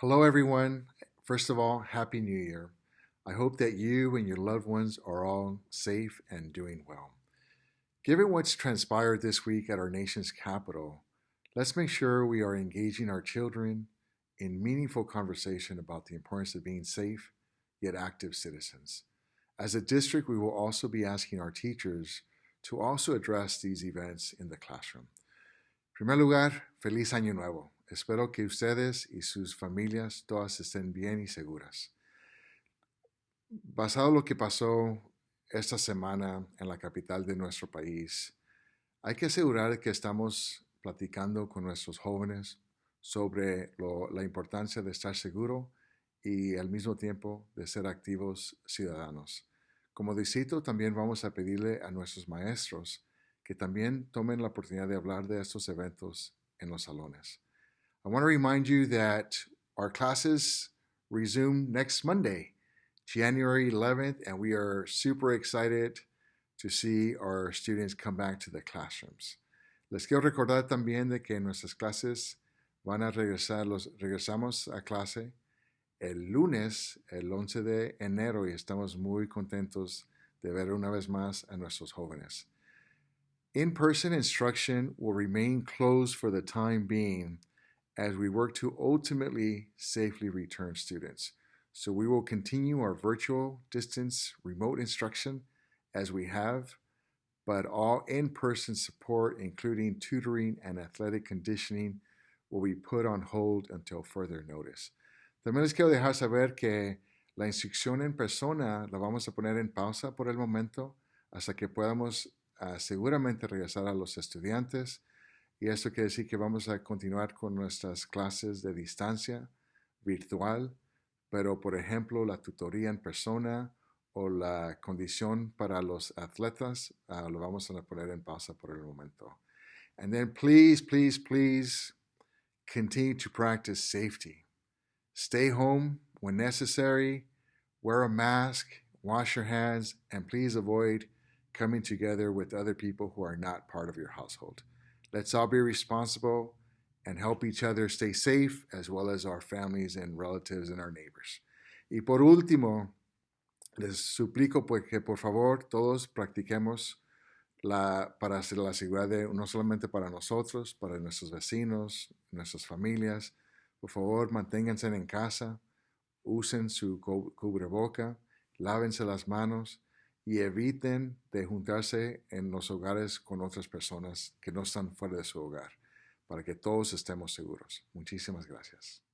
Hello, everyone. First of all, Happy New Year. I hope that you and your loved ones are all safe and doing well. Given what's transpired this week at our nation's capital, let's make sure we are engaging our children in meaningful conversation about the importance of being safe yet active citizens. As a district, we will also be asking our teachers to also address these events in the classroom. Primer lugar, feliz año nuevo. Espero que ustedes y sus familias todas estén bien y seguras. Basado lo que pasó esta semana en la capital de nuestro país, hay que asegurar que estamos platicando con nuestros jóvenes sobre la importancia de estar seguro y al mismo tiempo de ser activos ciudadanos. Como distrito también vamos a pedirle a nuestros maestros que también tomen la oportunidad de hablar de estos eventos en los salones. I want to remind you that our classes resume next Monday, January 11th, and we are super excited to see our students come back to the classrooms. Les quiero recordar también de que nuestras clases van a regresar, los, regresamos a clase el lunes, el 11 de enero, y estamos muy contentos de ver una vez más a nuestros jóvenes. In-person instruction will remain closed for the time being as we work to ultimately safely return students. So we will continue our virtual distance remote instruction as we have, but all in-person support, including tutoring and athletic conditioning, will be put on hold until further notice. También les quiero dejar saber que la instrucción en persona la vamos a poner en pausa por el momento hasta que podamos uh, seguramente regresar a los estudiantes y eso quiere decir que vamos a continuar con nuestras clases de distancia virtual, pero por ejemplo la tutoría en persona o la condición para los atletas uh, lo vamos a poner en pausa por el momento. And then please, please, please continue to practice safety. Stay home when necessary, wear a mask, wash your hands, and please avoid coming together with other people who are not part of your household. Let's all be responsible and help each other stay safe, as well as our families and relatives and our neighbors. Y por último, les suplico pues que por favor todos practiquemos la, para hacer la seguridad de, no solamente para nosotros, para nuestros vecinos, nuestras familias. Por favor, manténganse en casa, usen su cubreboca, lávense las manos y eviten de juntarse en los hogares con otras personas que no están fuera de su hogar, para que todos estemos seguros. Muchísimas gracias.